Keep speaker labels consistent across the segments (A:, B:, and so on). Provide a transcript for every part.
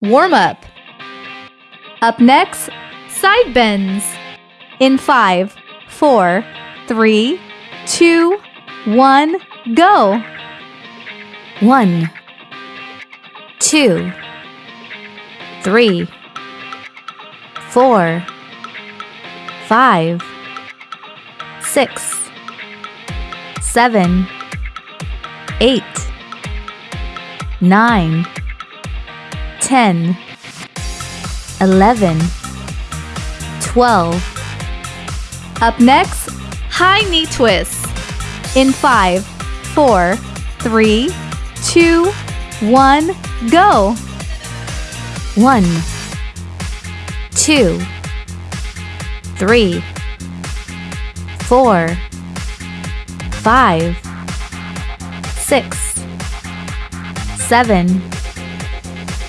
A: warm up. Up next, side bends. In five, four, three, two, one, go.
B: One, two, three, four, five, six, seven, eight, nine, ten, eleven, twelve.
A: Up next, high knee twists. In five, four, three, two, one, go.
B: One, two, three, four, five, six, seven,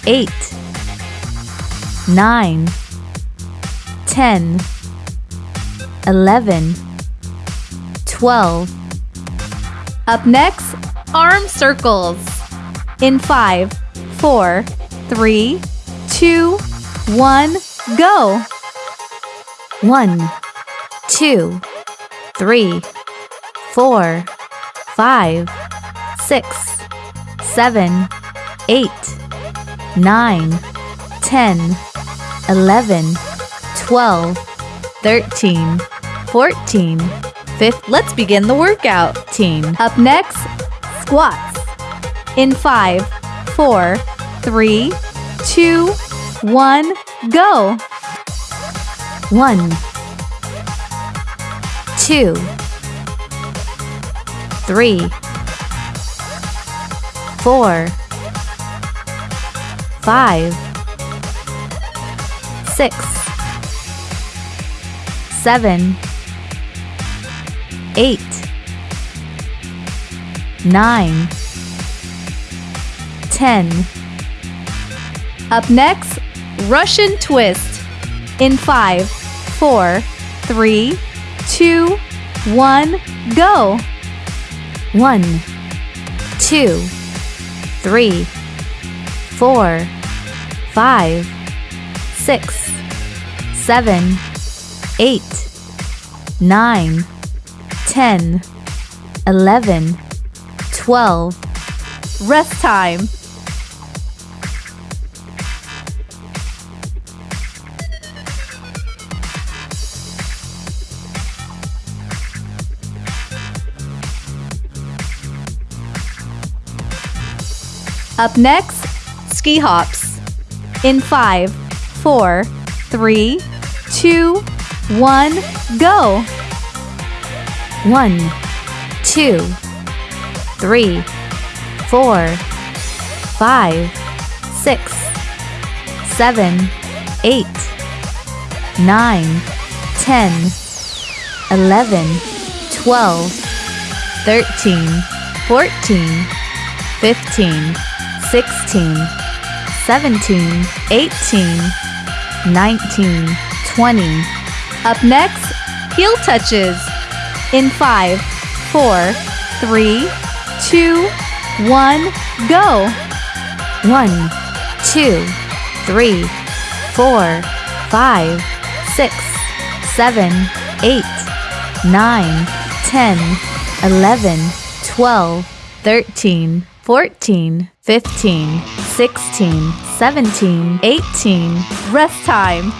B: eight, nine, ten, eleven, twelve.
A: Up next, arm circles. In five, four, three, two, one, go.
B: One, two, three, four, five, six, seven, eight, nine, ten, eleven, twelve, thirteen, fourteen,
A: Fifth, let's begin the workout.
B: fifteen.
A: Up next, squats. In five, four, three, two, one, go.
B: One, two, three, four, five, six, seven, eight, nine, ten.
A: Up next, Russian twist. In five, four, three, two, one, go.
B: One, two, three, four, five, six, seven, eight, nine, ten, eleven, twelve.
A: Rest time. Up next, ski hops. In five, four, three, two, one, go.
B: One, two, three, four, five, six, seven, eight, nine, ten, eleven, twelve, thirteen, fourteen, fifteen, sixteen, seventeen, eighteen, nineteen, twenty.
A: Up next, heel touches. In five, four, three, two, one, go.
B: One, two, three, four, five, six, seven, eight, nine, ten, eleven, twelve, thirteen, fourteen, fifteen, sixteen, seventeen, eighteen.
A: Rest time.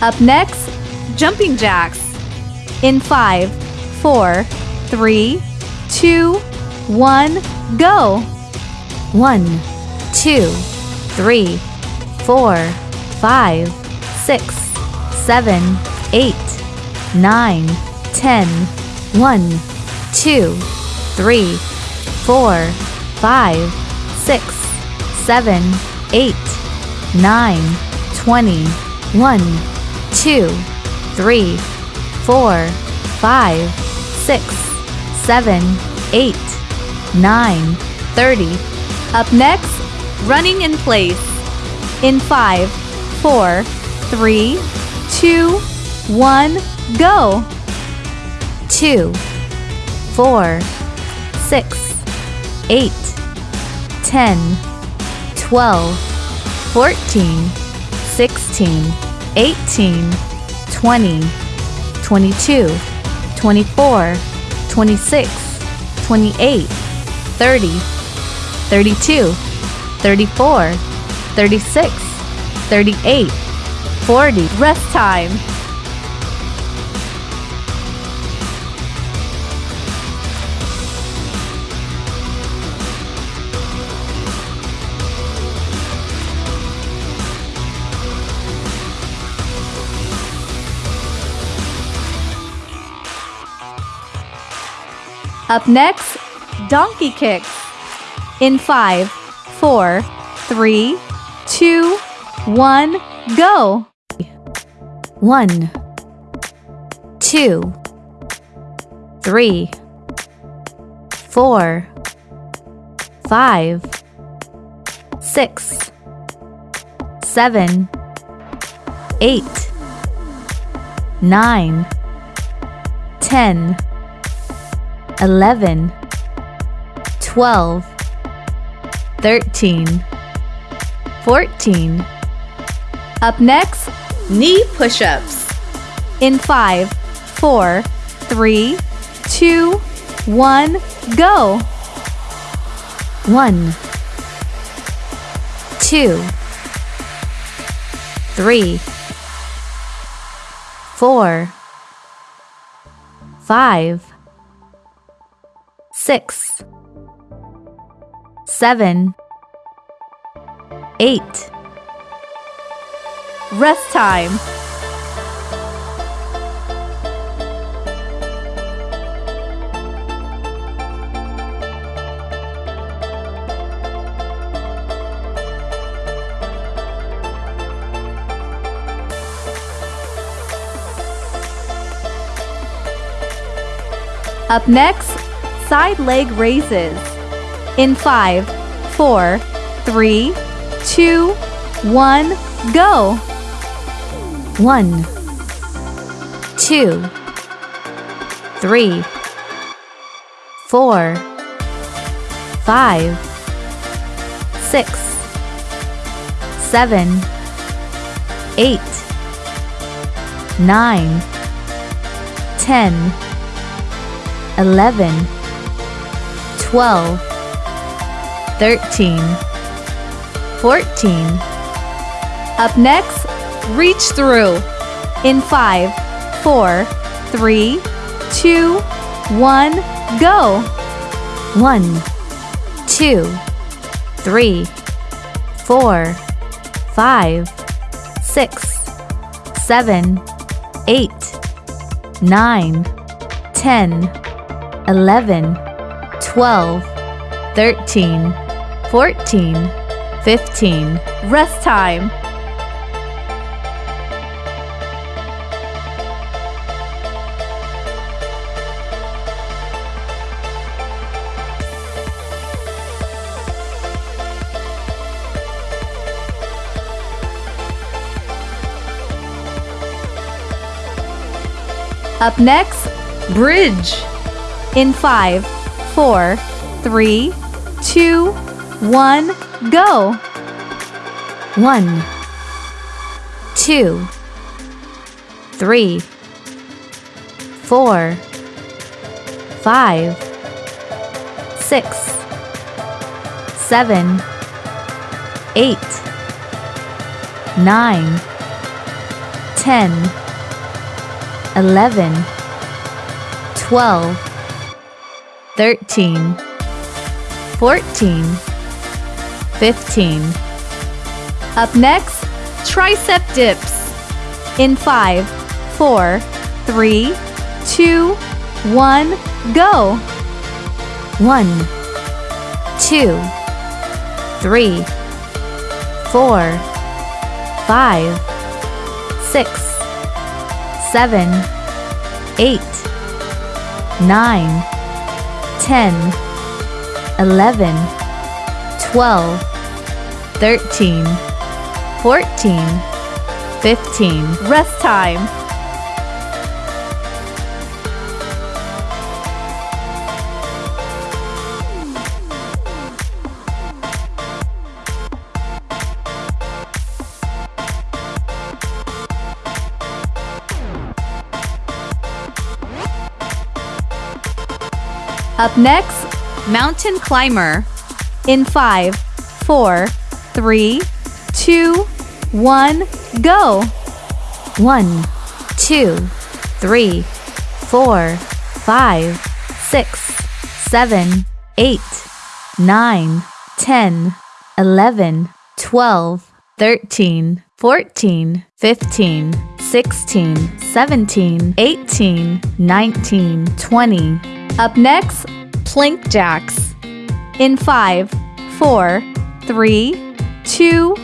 A: Up next, jumping jacks. In five, four, three, two, one, go.
B: One, two, three, four, five, six, seven, eight, nine, ten. One, two, three, four, five, six, seven, eight, nine, twenty. One, two, three, four, five, six, seven, eight, 9, 30.
A: Up next, running in place. In five, four, three, two, one, go.
B: 2, 4, 6, 8, 10, 12, 14, 16, 18, 20, 22, 24, 26, 28, 30, 32, 34, 36, 38, 40.
A: Rest time. Up next, donkey kicks. In five, four, three, two, one, go.
B: 1, 2, 3, 4, 5, 6, 7, 8, 9, 10, 11, 12, 13, 14.
A: Up next, knee push ups. In five, four, three, two, one, go.
B: 1, 2, 3, 4, 5, 6, 7, 8.
A: Rest time. Up next, side leg raises. In five, four, three, two, one, go.
B: 1, 2, 3, 4, 5, 6, 7, 8, 9, 10, 11, 12, 13, 14.
A: Up next, reach through. In five, four, three, two, one, go.
B: 1, 2, 3, 4, 5, 6, 7, 8, 9, 10, 11, 12, 13, 14, 15.
A: Rest time. Up next, bridge. In five, four, three, two, one, go.
B: 1, 2, 3, 4, 5, 6, 7, 8, 9, 10, 11, 12, 13, 14, 15.
A: Up next, tricep dips. In five, four, three, two, one, go.
B: 1, 2, 3, 4, 5, 6, 7, 8, 9, 10, 11, 12, 13, 14, 15.
A: Rest time. Next, mountain climber. In five, four, three, two, one, go.
B: One, two, three, four, five, six, seven, eight, nine, ten, eleven, twelve, thirteen, fourteen, fifteen, sixteen, seventeen, eighteen, nineteen, twenty.
A: Up next, plank jacks. In five, four, three, two,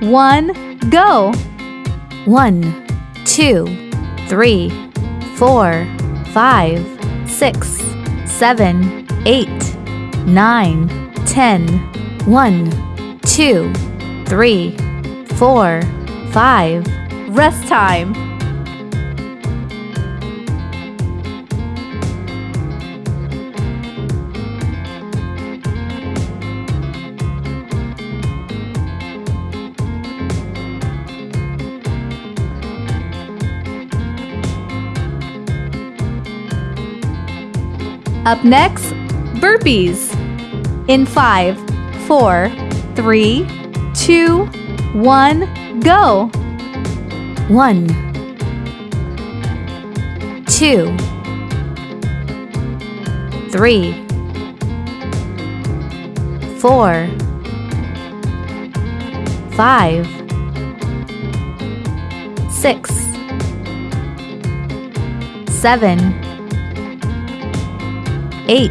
A: one, go.
B: One, two, three, four, five, six, seven, eight, nine, ten. One, two, three, four, five.
A: Rest time. Up next, burpees. In five, four, three, two, one, go.
B: One, two, three, four, five, six, seven, eight.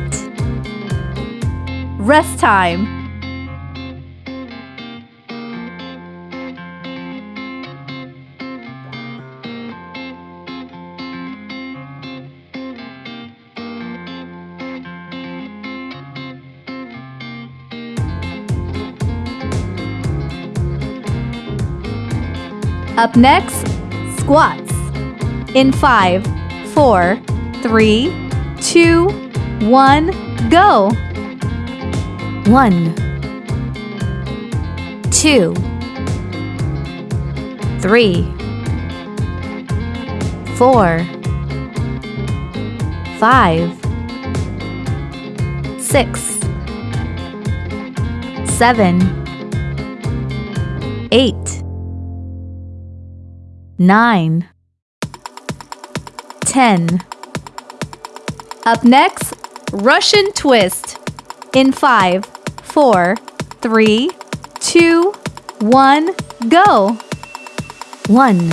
A: Rest time. Up next, squats. In five, four, three, two, one, go.
B: One, two, three, four, five, six, seven, eight, nine, ten.
A: Up next, Russian twist. In five, four, three, two, one, go.
B: One,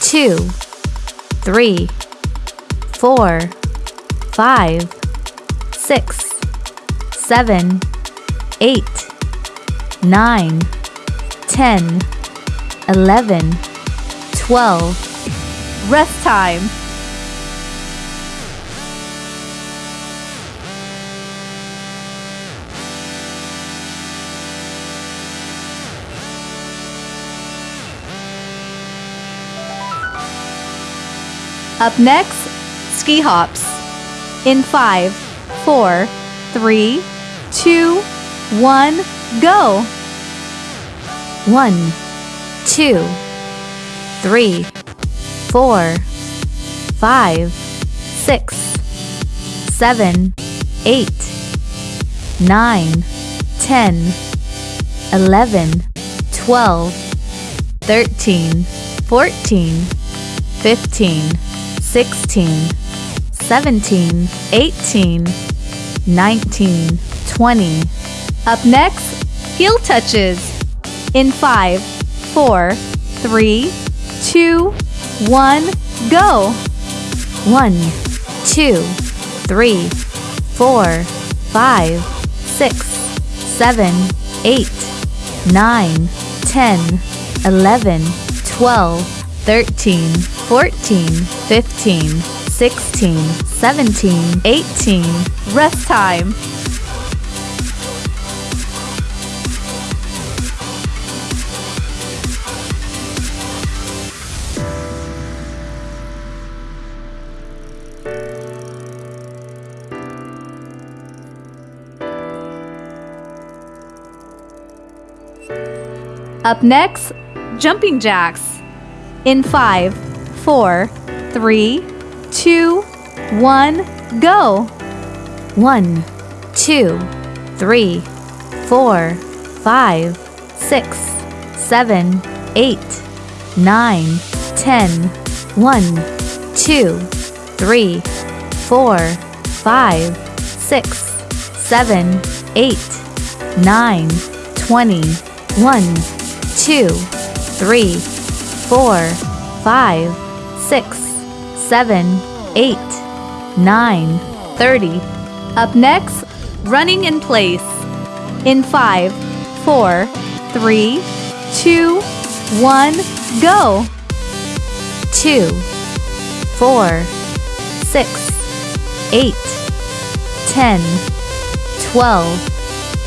B: two, three, four, five, six, seven, eight, nine, ten, eleven, twelve.
A: Rest time. Up next, ski hops. In five, four, three, two, one, go.
B: One, two, three, four, five, six, seven, eight, nine, ten, eleven, twelve, thirteen, fourteen, fifteen, sixteen, seventeen, eighteen, nineteen, twenty.
A: Up next, heel touches. In five, four, three, two, one, go.
B: One, two, three, four, five, six, seven, eight, nine, ten, eleven, twelve, thirteen, 14, 15, 16, 17, 18.
A: Rest time. Up next, jumping jacks in five four, three, two, one, go.
B: One, two, three, four, five, six, seven, eight, nine, ten. One, two, three, four, five, six, seven, eight, nine, twenty. One, two, three, four, five, six, seven, eight, nine, thirty.
A: Up next, running in place. In five, four, three, two, one, go.
B: Two, four, six, eight, ten, twelve,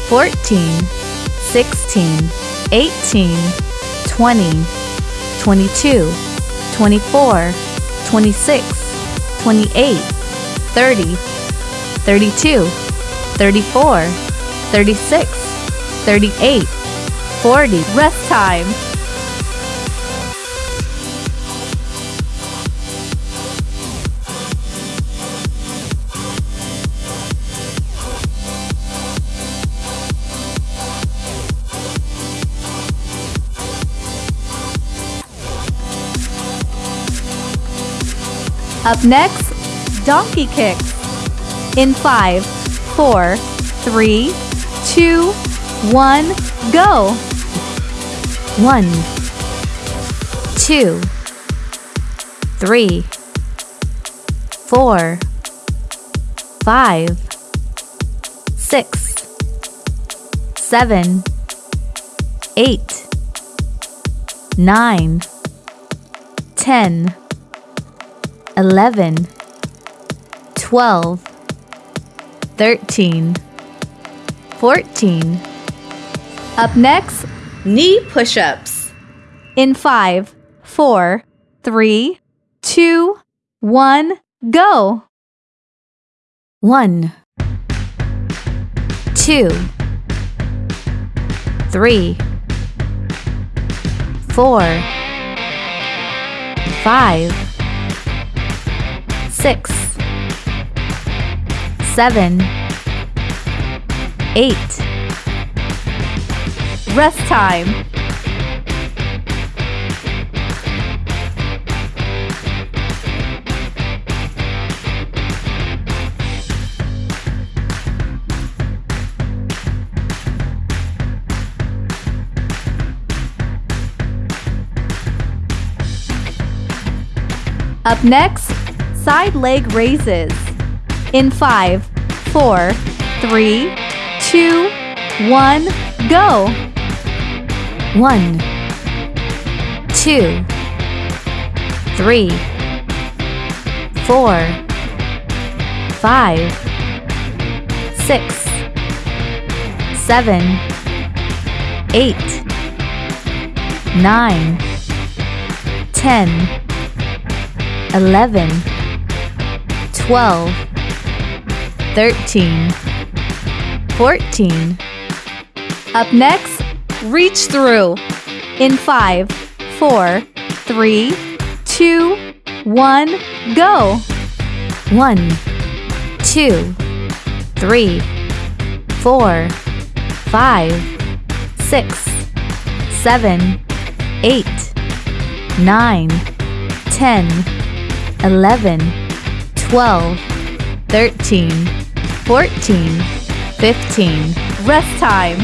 B: fourteen, sixteen, eighteen, twenty, twenty-two, twenty-four, twenty-six, twenty-eight, thirty, thirty-two, thirty-four, thirty-six, thirty-eight, forty.
A: Rest time. Up next, donkey kicks. In five, four, three, two, one, go.
B: One, two, three, four, five, six, seven, eight, nine, ten, eleven, twelve, thirteen, fourteen.
A: Up next, knee push ups. In five, four, three, two, one, go.
B: One, two, three, four, five, six, seven, eight,
A: Rest time. Up next, side leg raises. In five, four, three, two, one, go.
B: one, two, three, four, five, six, seven, eight, nine, ten, eleven, twelve, thirteen, fourteen.
A: Up next, reach through. In five, four, three, two, one, go.
B: One, two, three, four, five, six, seven, eight, nine, ten, eleven, twelve, thirteen, fourteen, fifteen.
A: Rest time.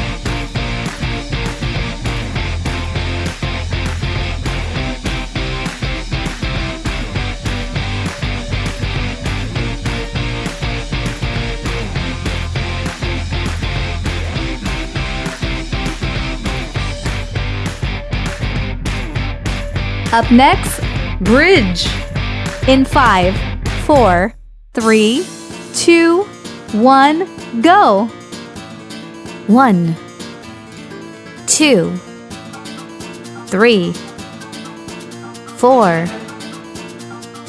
A: Up next, bridge. In five, four, three, two, one, go.
B: One, two, three, four,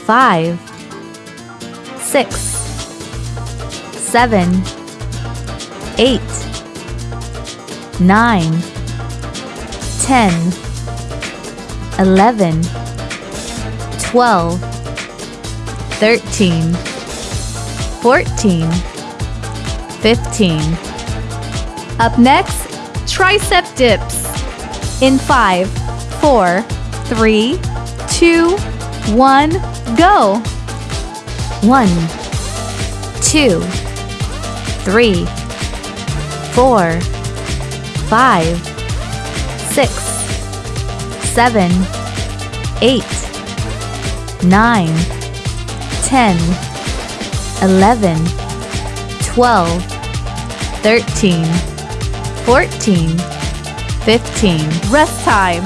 B: five, six, seven, eight, nine, ten, eleven, twelve. 10, 11, 12, 13, 14, 15.
A: Up next, tricep dips. In five, four, three, two, one, go.
B: One, two, three, four, five, six, seven, eight, nine, ten, eleven, twelve, thirteen, fourteen, fifteen.
A: Rest time.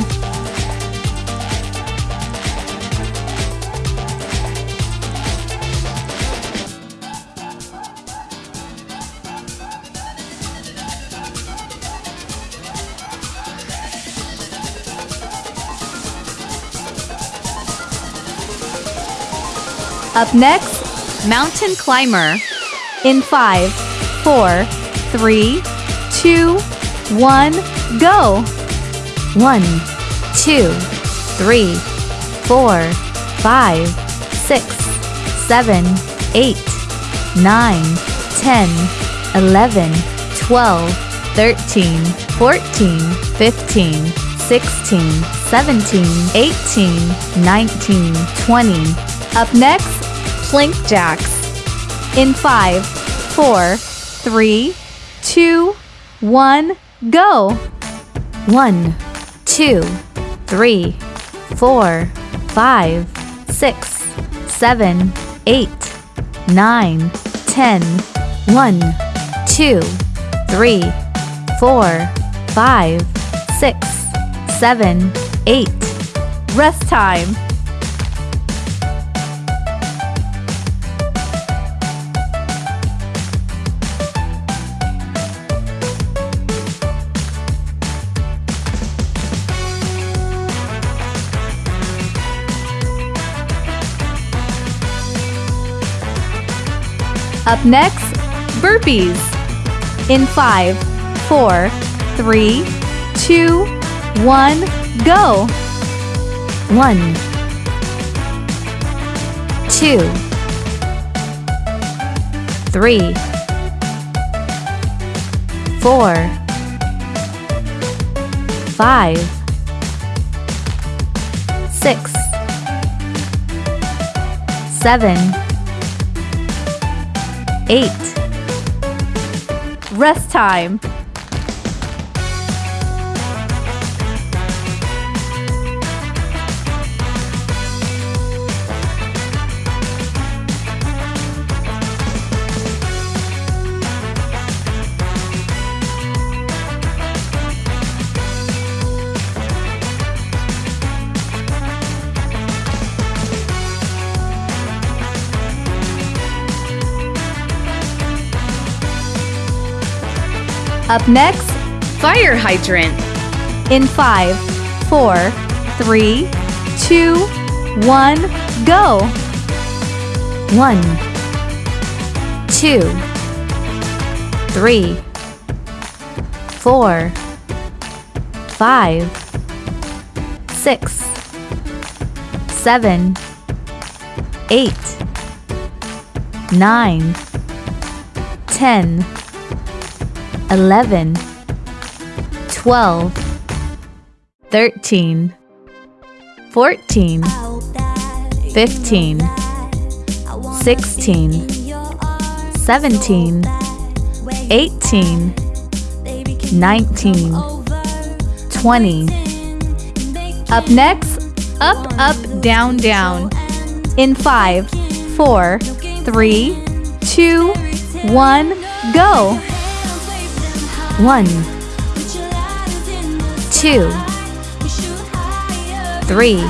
A: Up next, mountain climber. In five, four, three, two, one, go.
B: One, two, three, four, five, six, seven, eight, nine, ten, eleven, twelve, thirteen, fourteen, fifteen, sixteen, seventeen, eighteen, nineteen, twenty.
A: Up next, plank jacks. In five, four, three, two, one, go.
B: One, two, three, four, five, six, seven, eight, nine, ten. One, two, three, four, five, six, seven, eight.
A: Rest time. Up next, burpees. In five, four, three, two, one, go.
B: One, two, three, four, five, six, seven, eight.
A: Rest time. Up next, fire hydrant. In five, four, three, two, one, go.
B: One, two, three, four, five, six, seven, eight, nine, ten, eleven, twelve, thirteen, fourteen, fifteen. 16, 17, 18, 19, 20.
A: Up next, up, up, down, down. In five, four, three, two, one, go.
B: One, two, three,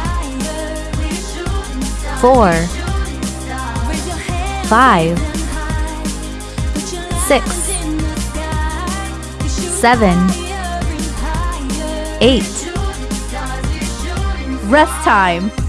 B: four, five, six, seven, eight.
A: Rest time.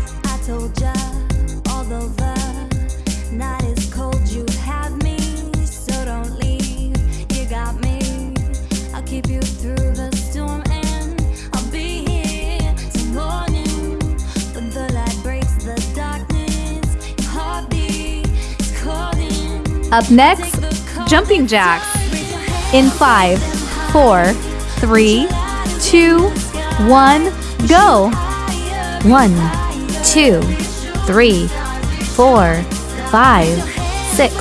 A: Up next, jumping jacks. In five, four, three, two, one, go.
B: One, two, three, four, five, six,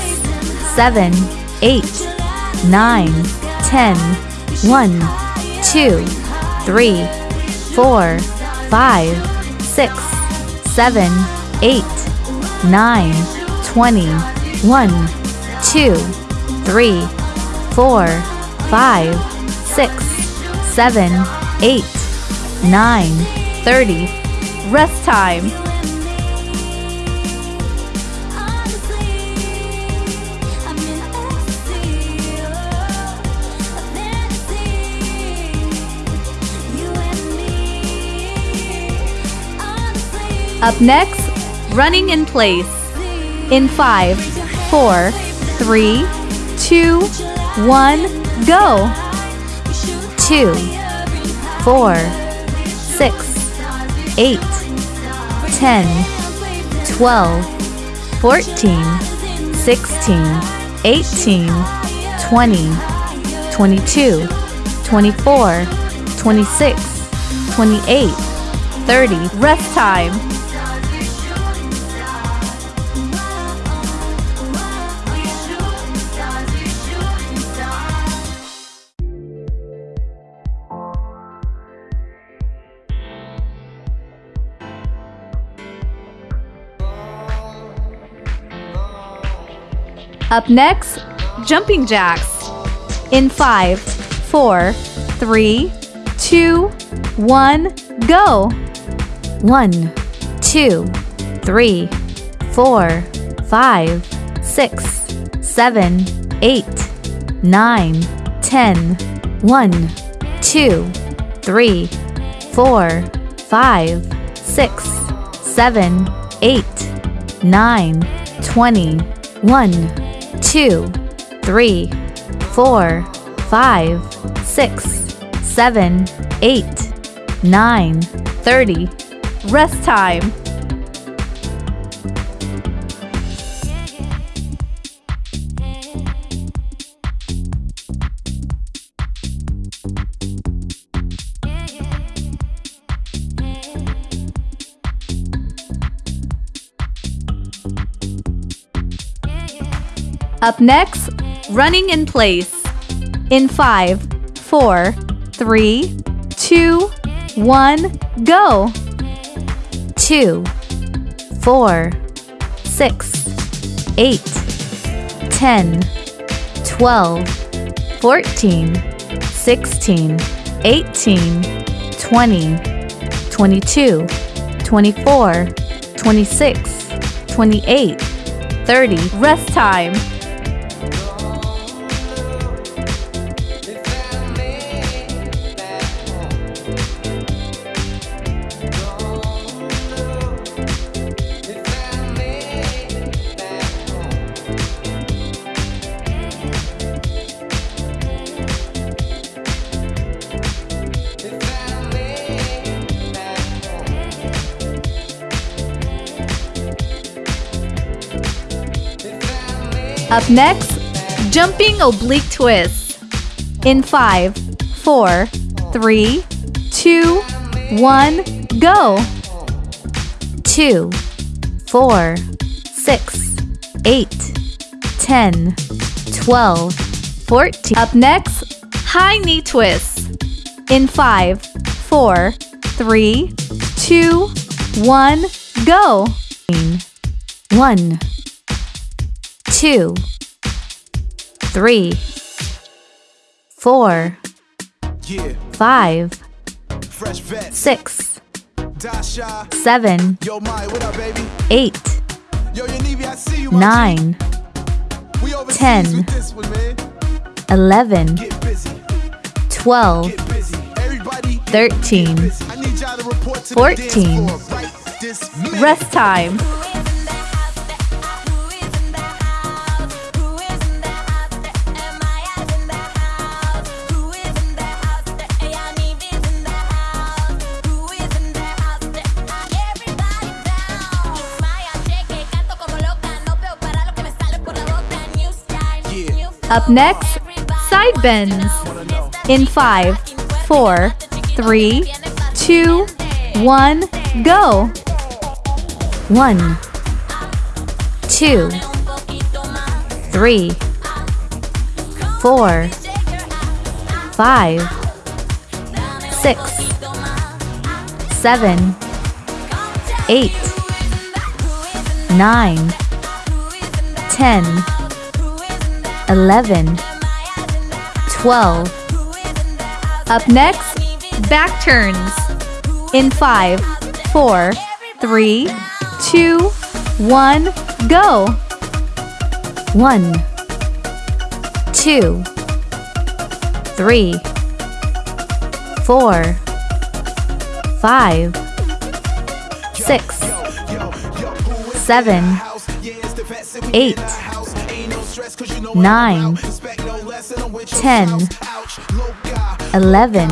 B: seven, eight, nine, ten. One, two, three, four, five, six, seven, eight, nine, twenty. One, two, three, four, five, six, seven, eight, nine,
A: Thirty. Rest time. Up next, running in place. In five, four, three, two, one, go.
B: two, four, six, eight, ten, twelve, fourteen, sixteen, eighteen, twenty, twenty-two, twenty-four, twenty-six, twenty-eight, thirty.
A: Rest time. Up next, jumping jacks. In five, four, three, two, one, go.
B: One, two, three, four, five, six, seven, eight, nine, ten. One, two, three, four, five, six, seven, eight, nine, twenty. One, two, three, four, five, six, seven, eight, nine,
A: Thirty. Rest time. Up next, running in place. In five, four, three, two, one, go.
B: two, four, six, eight, ten, twelve, fourteen, sixteen, eighteen, twenty, twenty-two, twenty-four, twenty-six, twenty-eight, thirty.
A: Rest time. Up next, jumping oblique twists. In five, four, three, two, one, go.
B: two, four, six, eight, ten, twelve, fourteen.
A: Up next, high knee twists. In five, four, three, two, one, go.
B: One, two, three, four,
C: Yeah,
B: five, six,
C: Dasha.
B: seven,
C: Yo, Mai, what up, baby?
B: eight,
C: Yo, Yanivi, I see you,
B: nine,
C: We
B: 10.
C: this one, man.
B: eleven,
C: Get busy,
B: twelve,
C: get busy. Everybody, get
B: thirteen,
C: busy. I need
A: Up next, side bends. In five, four, three, two, one, go.
B: One, two, three, four, five, six, seven, eight, nine, ten, eleven, twelve.
A: Up next, back turns. In five, four, three, two, one, go.
B: One, two, three, four, five, six, seven, eight, nine, ten, eleven,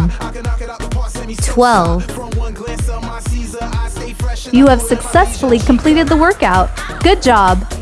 B: twelve.
A: You have successfully completed the workout. Good job.